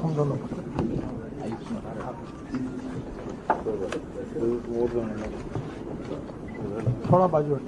통도 놓고. 돌아봐줘.